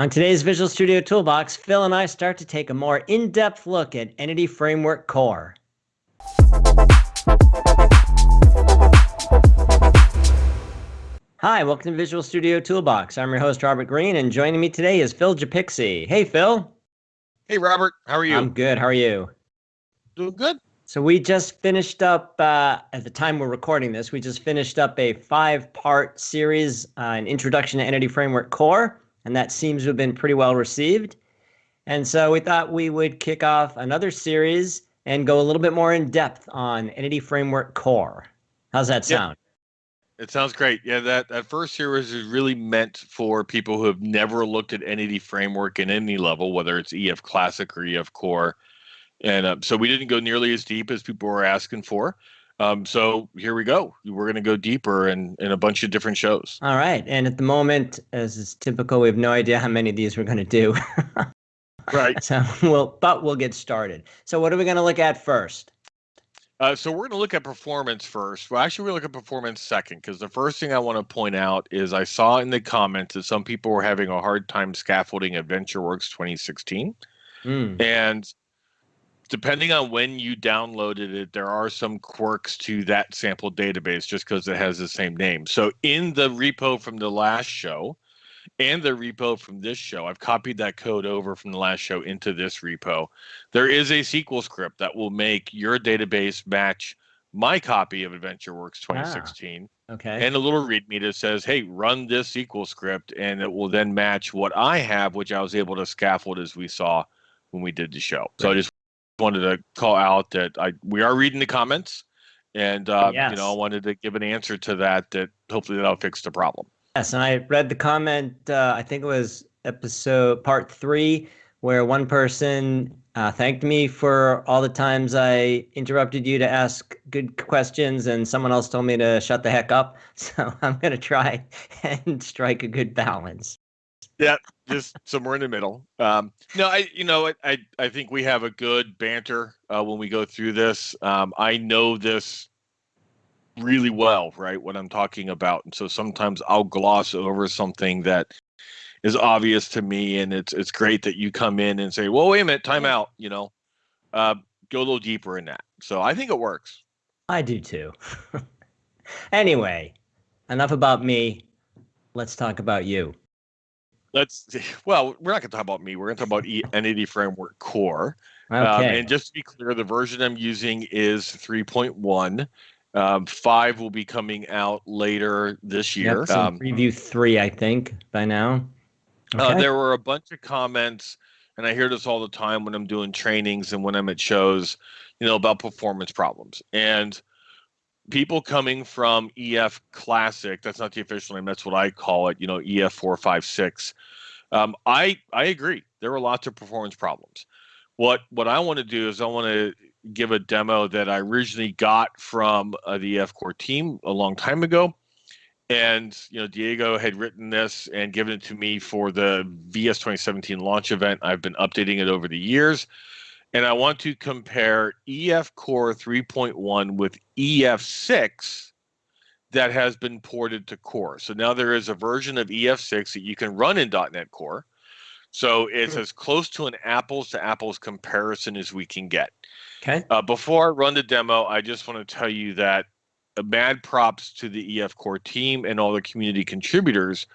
On today's Visual Studio Toolbox, Phil and I start to take a more in-depth look at Entity Framework Core. Hi, welcome to Visual Studio Toolbox. I'm your host, Robert Green, and joining me today is Phil Japikse. Hey, Phil. Hey, Robert. How are you? I'm good. How are you? Doing good. So we just finished up, uh, at the time we're recording this, we just finished up a five-part series, uh, an introduction to Entity Framework Core and that seems to have been pretty well received. And so we thought we would kick off another series and go a little bit more in depth on Entity Framework Core. How's that sound? Yep. It sounds great. Yeah, that, that first series is really meant for people who have never looked at Entity Framework in any level, whether it's EF Classic or EF Core. And uh, so we didn't go nearly as deep as people were asking for. Um, so here we go. We're going to go deeper in, in a bunch of different shows. All right. And at the moment, as is typical, we have no idea how many of these we're going to do. right. So we'll, but we'll get started. So what are we going to look at first? Uh, so we're going to look at performance first. Well, actually, we look at performance second because the first thing I want to point out is I saw in the comments that some people were having a hard time scaffolding AdventureWorks 2016. Mm. And depending on when you downloaded it, there are some quirks to that sample database just because it has the same name. So in the repo from the last show and the repo from this show, I've copied that code over from the last show into this repo. There is a SQL script that will make your database match my copy of AdventureWorks 2016. Ah, okay. And a little README that says, hey, run this SQL script, and it will then match what I have, which I was able to scaffold as we saw when we did the show. So I just wanted to call out that I we are reading the comments, and uh, yes. you know I wanted to give an answer to that. That hopefully that'll fix the problem. Yes, and I read the comment. Uh, I think it was episode part three where one person uh, thanked me for all the times I interrupted you to ask good questions, and someone else told me to shut the heck up. So I'm going to try and strike a good balance yeah, just somewhere in the middle. Um, no, I, you know, I, I think we have a good banter uh, when we go through this. Um, I know this really well, right? What I'm talking about, and so sometimes I'll gloss over something that is obvious to me, and it's it's great that you come in and say, "Well, wait a minute, time out," you know, uh, go a little deeper in that. So I think it works. I do too. anyway, enough about me. Let's talk about you let's well we're not going to talk about me. We're going to talk about e- entity framework core. Um, okay. Um, and just to be clear the version i'm using is 3.1 um, five will be coming out later this year. yep, um, preview three i think by now. Uh, okay. uh, there were a bunch of comments and i hear this all the time when i'm doing trainings and when i'm at shows you know about performance problems. And people coming from EF Classic, that's not the official name, that's what I call it, you know, EF 456. Um, I I agree. There were lots of performance problems. What what I want to do is I want to give a demo that I originally got from uh, the EF Core team a long time ago. And you know, Diego had written this and given it to me for the VS 2017 launch event. I've been updating it over the years and I want to compare EF Core 3.1 with EF6 that has been ported to Core. So now there is a version of EF6 that you can run in .NET Core. So it's mm-hmm. as close to an apples to apples comparison as we can get. Okay. Uh, before I run the demo, I just want to tell you that mad props to the EF Core team and all the community contributors.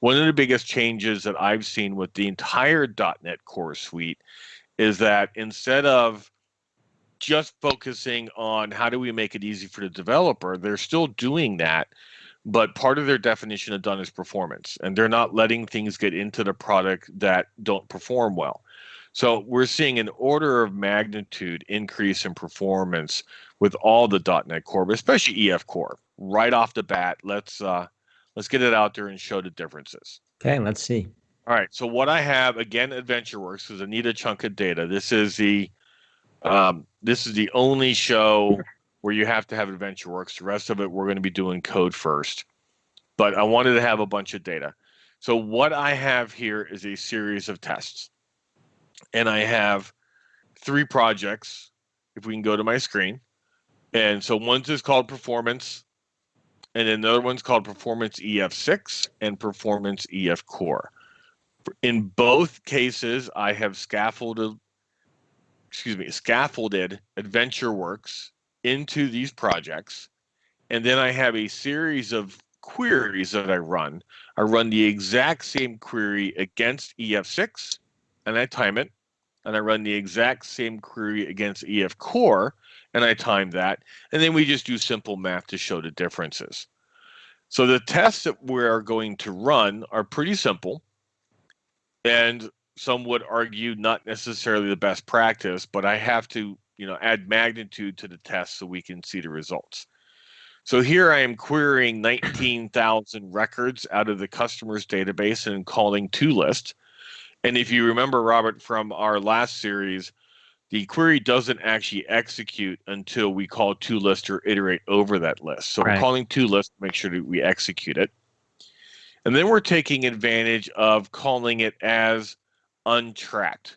One of the biggest changes that I've seen with the entire .NET Core suite is that instead of just focusing on how do we make it easy for the developer, they're still doing that. But part of their definition of done is performance, and they're not letting things get into the product that don't perform well. So we're seeing an order of magnitude increase in performance with all the .NET Core, but especially EF Core. Right off the bat, let's uh, let's get it out there and show the differences. Okay, let's see. All right. So what I have again, AdventureWorks is I need a chunk of data. This is the um, this is the only show where you have to have AdventureWorks. The rest of it, we're going to be doing code first. But I wanted to have a bunch of data. So what I have here is a series of tests, and I have three projects. If we can go to my screen, and so one's is called performance, and then the other one's called performance EF6 and performance EF core. In both cases, I have scaffolded, excuse me, scaffolded AdventureWorks into these projects. And then I have a series of queries that I run. I run the exact same query against EF6 and I time it. And I run the exact same query against EF core and I time that. And then we just do simple math to show the differences. So the tests that we are going to run are pretty simple. And some would argue not necessarily the best practice, but I have to, you know, add magnitude to the test so we can see the results. So here I am querying 19,000 records out of the customer's database and calling to list. And if you remember, Robert, from our last series, the query doesn't actually execute until we call to list or iterate over that list. So right. we're calling to list to make sure that we execute it. And then we're taking advantage of calling it as untracked.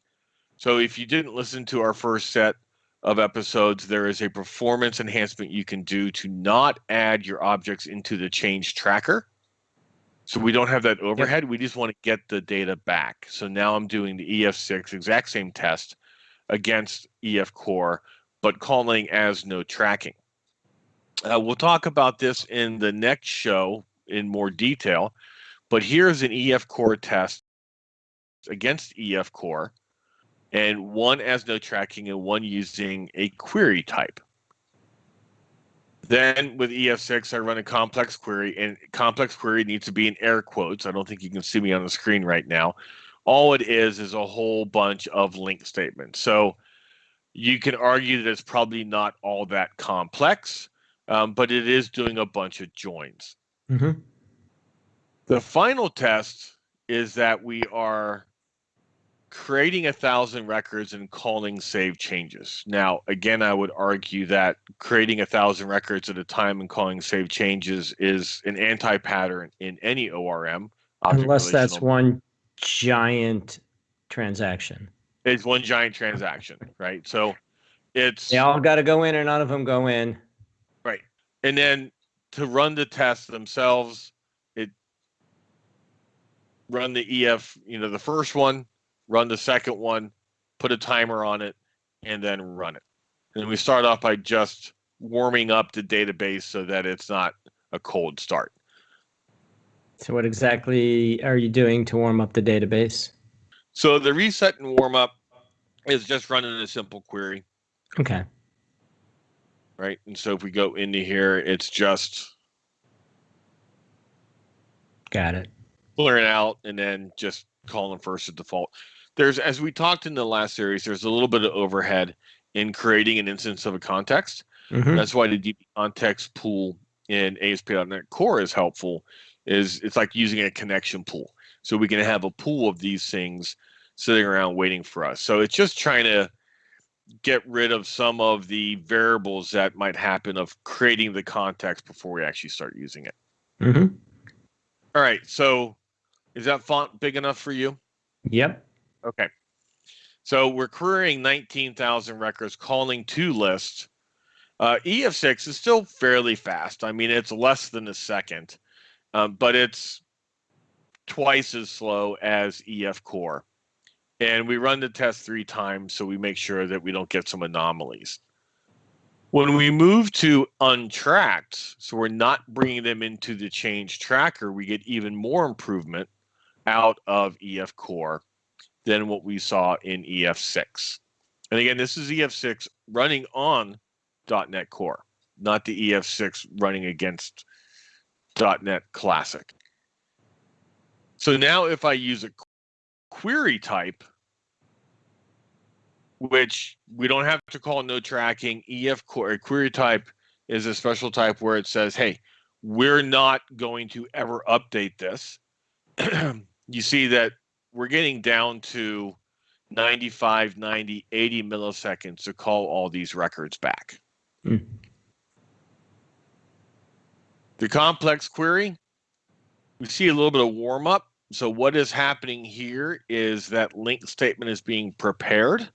So if you didn't listen to our first set of episodes, there is a performance enhancement you can do to not add your objects into the change tracker. So we don't have that overhead. Yep. We just want to get the data back. So now I'm doing the EF6 exact same test against EF core, but calling as no tracking. Uh, we'll talk about this in the next show in more detail, but here's an EF core test against EF core and one as no tracking and one using a query type. Then with EF6, I run a complex query, and complex query needs to be in air quotes. I don't think you can see me on the screen right now. All it is is a whole bunch of LINQ statements. So you can argue that it's probably not all that complex, um, but it is doing a bunch of joins. Mm-hmm. The final test is that we are creating a thousand records and calling save changes. Now, again, I would argue that creating a thousand records at a time and calling save changes is an anti-pattern in any ORM. Unless that's one giant transaction. It's one giant transaction, right? So it's they all got to go in, or none of them go in. Right, and then to run the tests themselves, run the EF. You know, the first one run the second one, put a timer on it, and then run it. And we start off by just warming up the database so that it's not a cold start. So, what exactly are you doing to warm up the database? So, the reset and warm up is just running a simple query. Okay. Right. And so, if we go into here, it's just. Got it. Clearing out and then just calling first at default there's as we talked in the last series, there's a little bit of overhead in creating an instance of a context. Mm-hmm. That's why the DB context pool in ASP.NET Core is helpful. Is it's like using a connection pool, so we can have a pool of these things sitting around waiting for us. So it's just trying to get rid of some of the variables that might happen of creating the context before we actually start using it. Mm-hmm. All right. So is that font big enough for you? Yep. Okay. So we're querying 19,000 records, calling to lists. Uh, EF6 is still fairly fast. I mean, it's less than a second, um, but it's twice as slow as EF core. And we run the test three times so we make sure that we don't get some anomalies. When we move to untracked, so we're not bringing them into the change tracker, we get even more improvement out of EF core than what we saw in EF6. And again, this is EF6 running on .NET Core, not the EF6 running against .NET Classic. So now if I use a query type, which we don't have to call no tracking, EF core, query type is a special type where it says, hey, we're not going to ever update this. you see that we're getting down to 95, 90, 80 milliseconds to call all these records back. Mm. The complex query, we see a little bit of warm up. So, what is happening here is that LINQ statement is being prepared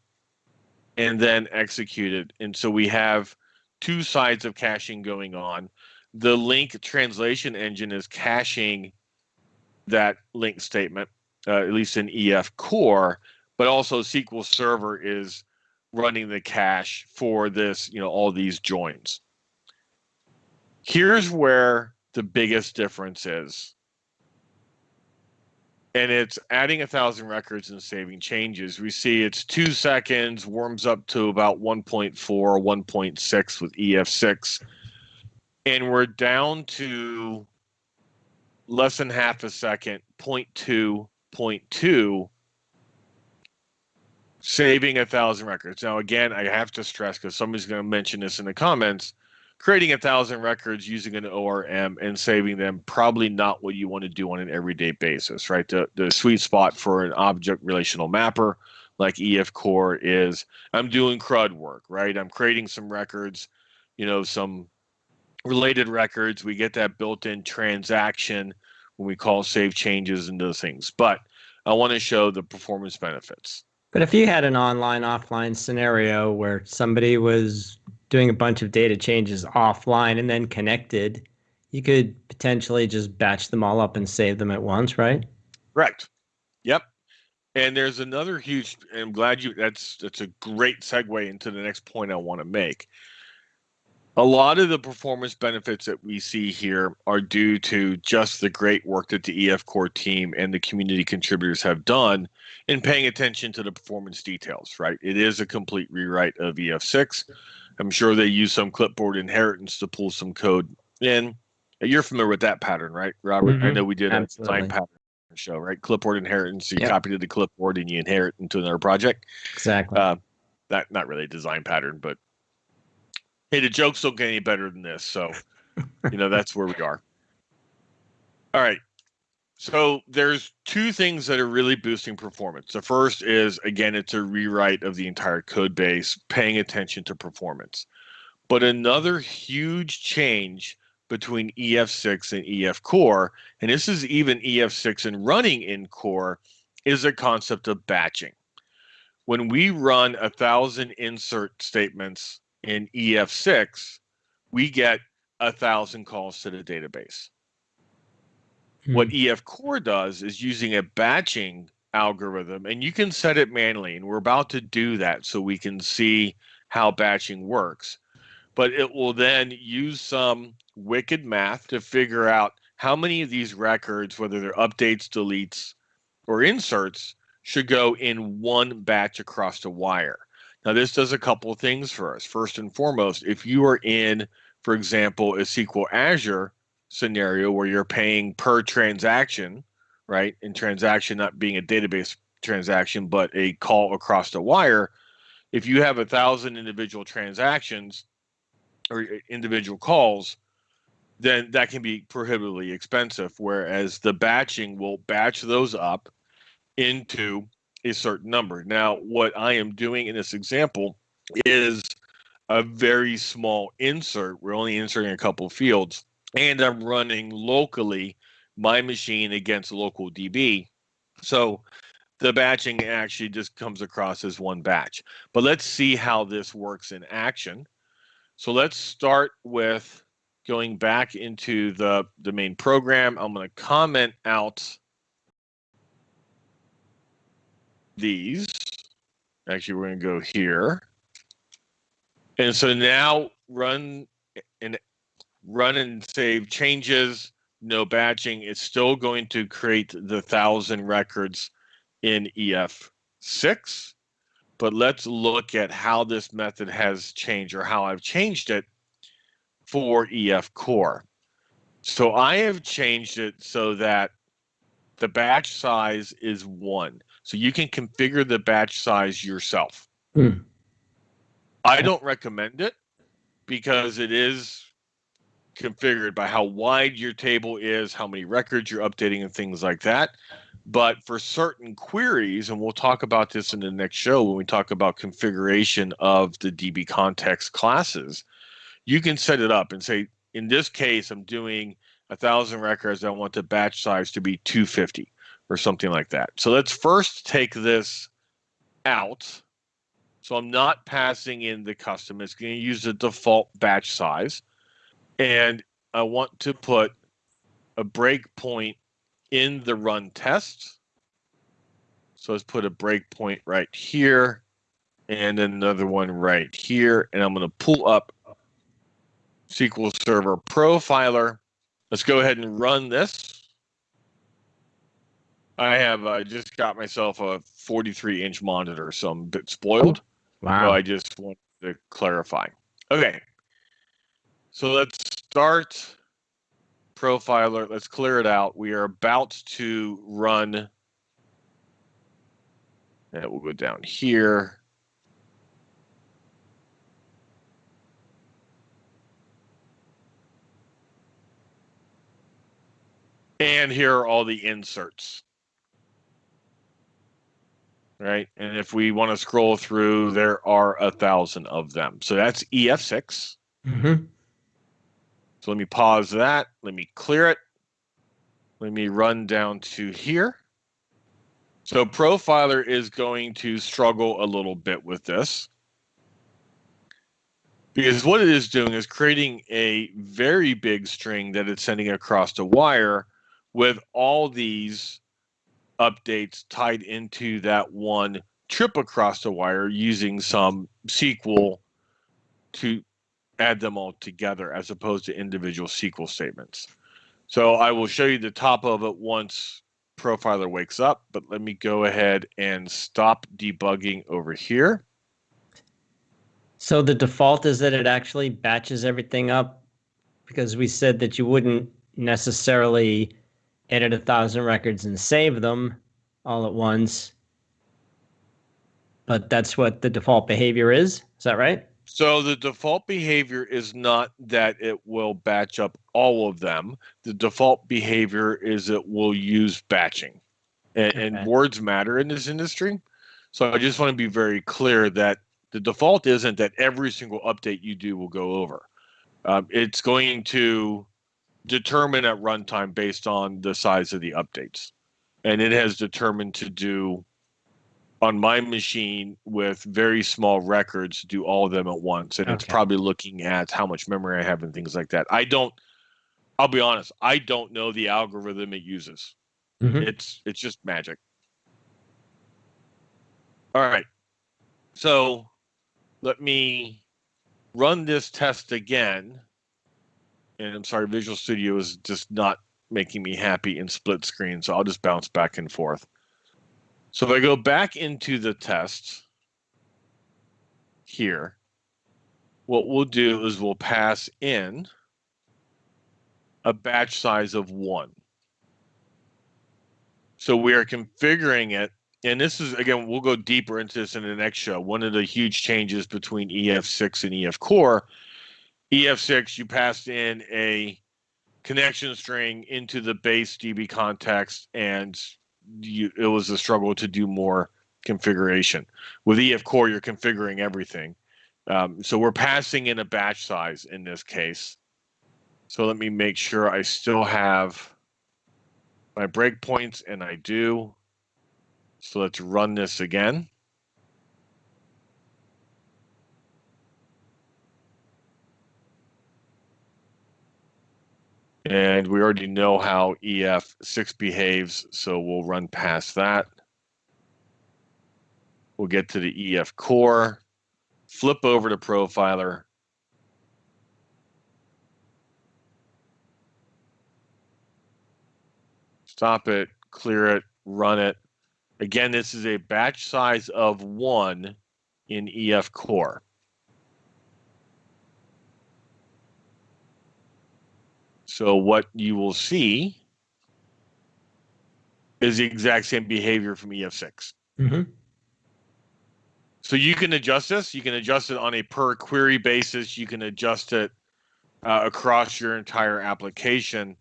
and then executed. And so, we have two sides of caching going on. The LINQ translation engine is caching that LINQ statement uh, at least in EF core, but also SQL Server is running the cache for this, you know, all these joins. Here's where the biggest difference is. And it's adding a thousand records and saving changes. We see it's two seconds, warms up to about 1.4, 1.6 with EF6. And we're down to less than half a second, 0.2, 0.2 saving a thousand records. Now, again, I have to stress because somebody's going to mention this in the comments. Creating a thousand records using an ORM and saving them probably not what you want to do on an everyday basis, right? The the sweet spot for an object relational mapper like EF Core is I'm doing CRUD work, right? I'm creating some records, you know, some related records. We get that built-in transaction when we call save changes and those things. But I want to show the performance benefits. But if you had an online offline scenario where somebody was doing a bunch of data changes offline and then connected, you could potentially just batch them all up and save them at once, right? Correct. Yep. And there's another huge I'm glad you that's that's a great segue into the next point I want to make a lot of the performance benefits that we see here are due to just the great work that the EF Core team and the community contributors have done in paying attention to the performance details, right? It is a complete rewrite of EF6. I'm sure they use some clipboard inheritance to pull some code in. You're familiar with that pattern, right, Robert? Mm-hmm. I know we did Absolutely. a design pattern show, right? Clipboard inheritance. You yep. copy to the clipboard and you inherit into another project. Exactly. Uh, that not really a design pattern, but hey, the jokes don't get any better than this. So, you know, that's where we are. All right. So there's two things that are really boosting performance. The first is again, it's a rewrite of the entire code base, paying attention to performance. But another huge change between EF6 and EF Core, and this is even EF6 and running in Core, is the concept of batching. When we run a thousand insert statements in EF6, we get a thousand calls to the database. Hmm. What EF Core does is using a batching algorithm, and you can set it manually, and we're about to do that so we can see how batching works. But it will then use some wicked math to figure out how many of these records, whether they're updates, deletes, or inserts, should go in one batch across the wire. Now, this does a couple of things for us. First and foremost, if you are in, for example, a SQL Azure scenario where you're paying per transaction, right? And transaction not being a database transaction, but a call across the wire, if you have a thousand individual transactions or eh, individual calls, then that can be prohibitively expensive. Whereas the batching will batch those up into a certain number. Now, what I am doing in this example is a very small insert. We're only inserting a couple fields, and I'm running locally my machine against local DB. So the batching actually just comes across as one batch. But let's see how this works in action. So let's start with going back into the, the main program. I'm going to comment out these. Actually, we're going to go here. And so now run and run and save changes, no batching. It's still going to create the thousand records in EF6. But let's look at how this method has changed or how I've changed it for EF core. So I have changed it so that the batch size is one. So you can configure the batch size yourself. Hmm. I don't recommend it because it is configured by how wide your table is, how many records you're updating, and things like that. But for certain queries, and we'll talk about this in the next show when we talk about configuration of the DB context classes, you can set it up and say, in this case, I'm doing a thousand records. I want the batch size to be 250 or something like that. So let's first take this out. So I'm not passing in the custom. It's going to use the default batch size. And I want to put a breakpoint in the run test. So let's put a breakpoint right here and another one right here. And I'm going to pull up SQL Server Profiler. Let's go ahead and run this. I have uh, just got myself a 43 inch monitor, so I'm a bit spoiled. Wow. So I just want to clarify. Okay. So let's start profiler. Let's clear it out. We are about to run. And we'll go down here. And here are all the inserts. Right. And if we want to scroll through, there are a thousand of them. So that's EF6. Mm-hmm. So let me pause that. Let me clear it. Let me run down to here. So Profiler is going to struggle a little bit with this. Because what it is doing is creating a very big string that it's sending across the wire with all these updates tied into that one trip across the wire using some SQL to add them all together as opposed to individual SQL statements. So I will show you the top of it once Profiler wakes up, but let me go ahead and stop debugging over here. So the default is that it actually batches everything up because we said that you wouldn't necessarily edit a thousand records and save them all at once. But that's what the default behavior is. Is that right? So the default behavior is not that it will batch up all of them. The default behavior is it will use batching. And, Okay. and words matter in this industry. So I just want to be very clear that the default isn't that every single update you do will go over. Um, it's going to determine at runtime based on the size of the updates. And it has determined to do on my machine with very small records do all of them at once. And it's probably looking at how much memory i have and things like that. I don't i'll be honest i don't know the algorithm it uses. Mhm. it's it's just magic. All right. So let me run this test again and i'm sorry visual studio is just not making me happy in split screen so i'll just bounce back and forth so if I go back into the test here, what we'll do is we'll pass in a batch size of one. So we are configuring it, and this is again, we'll go deeper into this in the next show. One of the huge changes between EF6 and EF Core, EF6, you passed in a connection string into the base DB context and you, it was a struggle to do more configuration. With EF Core, you're configuring everything. Um, so we're passing in a batch size in this case. So let me make sure I still have my breakpoints, and I do. So let's run this again. And we already know how EF6 behaves, so we'll run past that. We'll get to the EF core, flip over to profiler. Stop it, clear it, run it. Again, this is a batch size of one in EF core. So what you will see is the exact same behavior from EF6. Mm-hmm. So you can adjust this. You can adjust it on a per query basis. You can adjust it uh, across your entire application.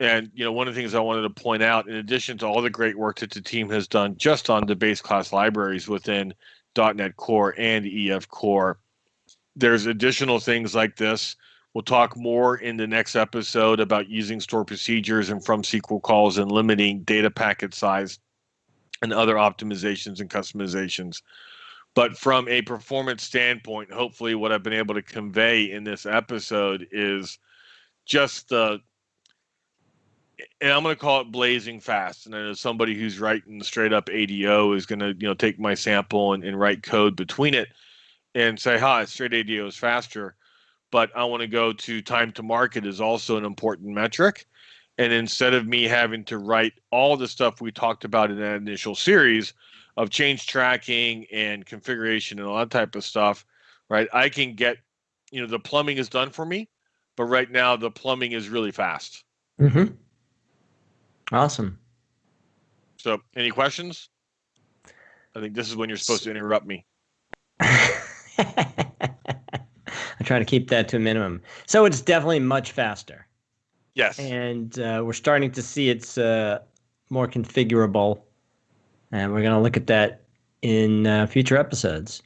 And you know, one of the things I wanted to point out, in addition to all the great work that the team has done just on the base class libraries within .NET Core and EF Core, there's additional things like this. We'll talk more in the next episode about using store procedures and from SQL calls and limiting data packet size and other optimizations and customizations. But from a performance standpoint, hopefully, what I've been able to convey in this episode is just the and I'm going to call it blazing fast. And then as somebody who's writing straight up ADO is going to, you know, take my sample and, and write code between it and say, hi, straight ADO is faster. But I want to go to time to market is also an important metric. And instead of me having to write all the stuff we talked about in that initial series of change tracking and configuration and all that type of stuff, right? I can get, you know, the plumbing is done for me, but right now the plumbing is really fast. Mm-hmm. Awesome. So, any questions? I think this is when you're supposed to interrupt me. I try to keep that to a minimum. So it's definitely much faster. Yes. And uh, we're starting to see it's uh, more configurable. And we're going to look at that in uh, future episodes.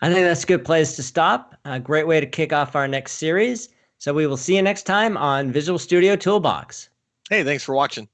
I think that's a good place to stop. A great way to kick off our next series. So we will see you next time on Visual Studio Toolbox. Hey, thanks for watching.